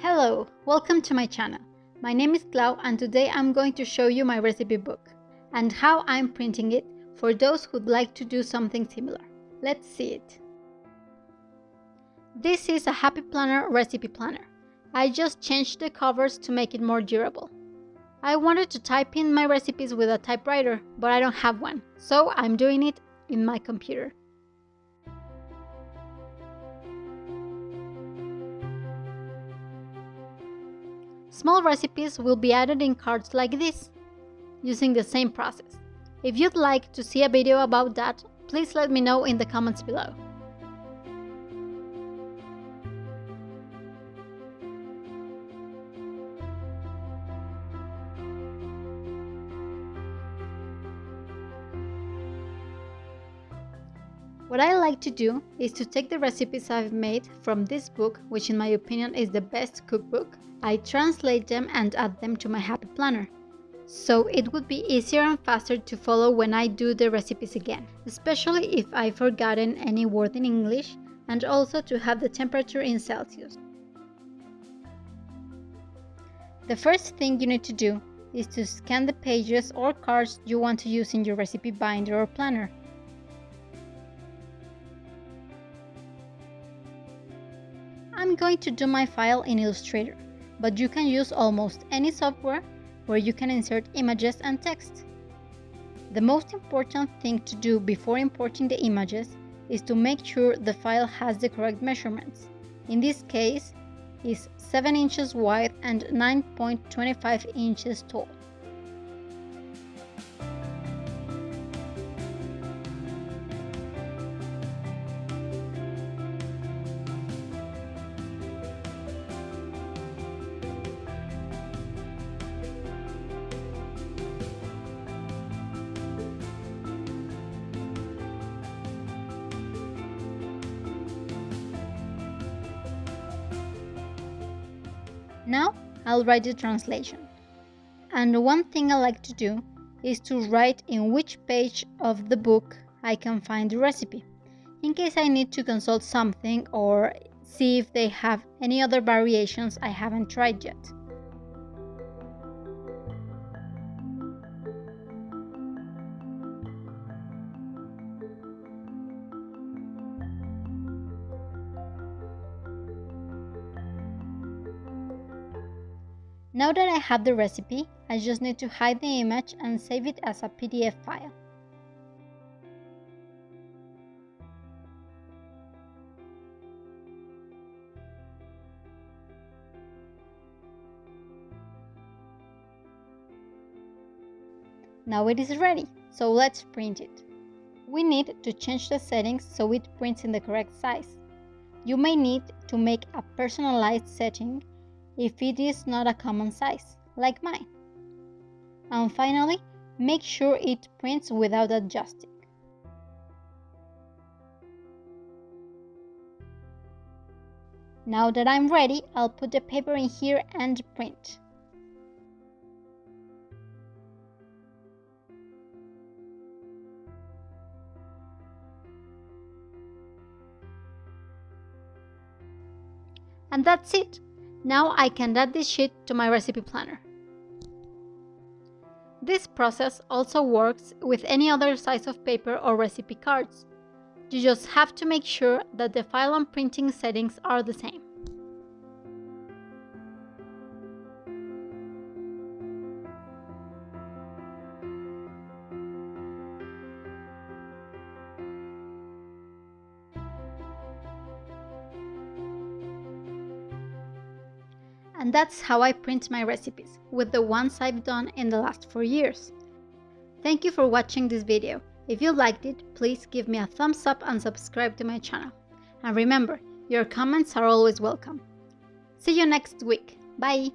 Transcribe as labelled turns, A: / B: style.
A: Hello, welcome to my channel. My name is Clau and today I'm going to show you my recipe book and how I'm printing it for those who'd like to do something similar. Let's see it. This is a Happy Planner recipe planner. I just changed the covers to make it more durable. I wanted to type in my recipes with a typewriter, but I don't have one, so I'm doing it in my computer. Small recipes will be added in cards like this, using the same process. If you'd like to see a video about that, please let me know in the comments below. What I like to do is to take the recipes I've made from this book, which in my opinion is the best cookbook, I translate them and add them to my Happy Planner. So it would be easier and faster to follow when I do the recipes again, especially if I've forgotten any word in English and also to have the temperature in Celsius. The first thing you need to do is to scan the pages or cards you want to use in your recipe binder or planner. I'm going to do my file in Illustrator, but you can use almost any software where you can insert images and text. The most important thing to do before importing the images is to make sure the file has the correct measurements. In this case, is 7 inches wide and 9.25 inches tall. Now I'll write the translation. And one thing I like to do is to write in which page of the book I can find the recipe, in case I need to consult something or see if they have any other variations I haven't tried yet. Now that I have the recipe, I just need to hide the image and save it as a PDF file. Now it is ready, so let's print it. We need to change the settings so it prints in the correct size. You may need to make a personalized setting if it is not a common size, like mine. And finally, make sure it prints without adjusting. Now that I'm ready, I'll put the paper in here and print. And that's it. Now I can add this sheet to my recipe planner. This process also works with any other size of paper or recipe cards. You just have to make sure that the file and printing settings are the same. And that's how I print my recipes, with the ones I've done in the last 4 years. Thank you for watching this video. If you liked it, please give me a thumbs up and subscribe to my channel. And remember, your comments are always welcome. See you next week. Bye!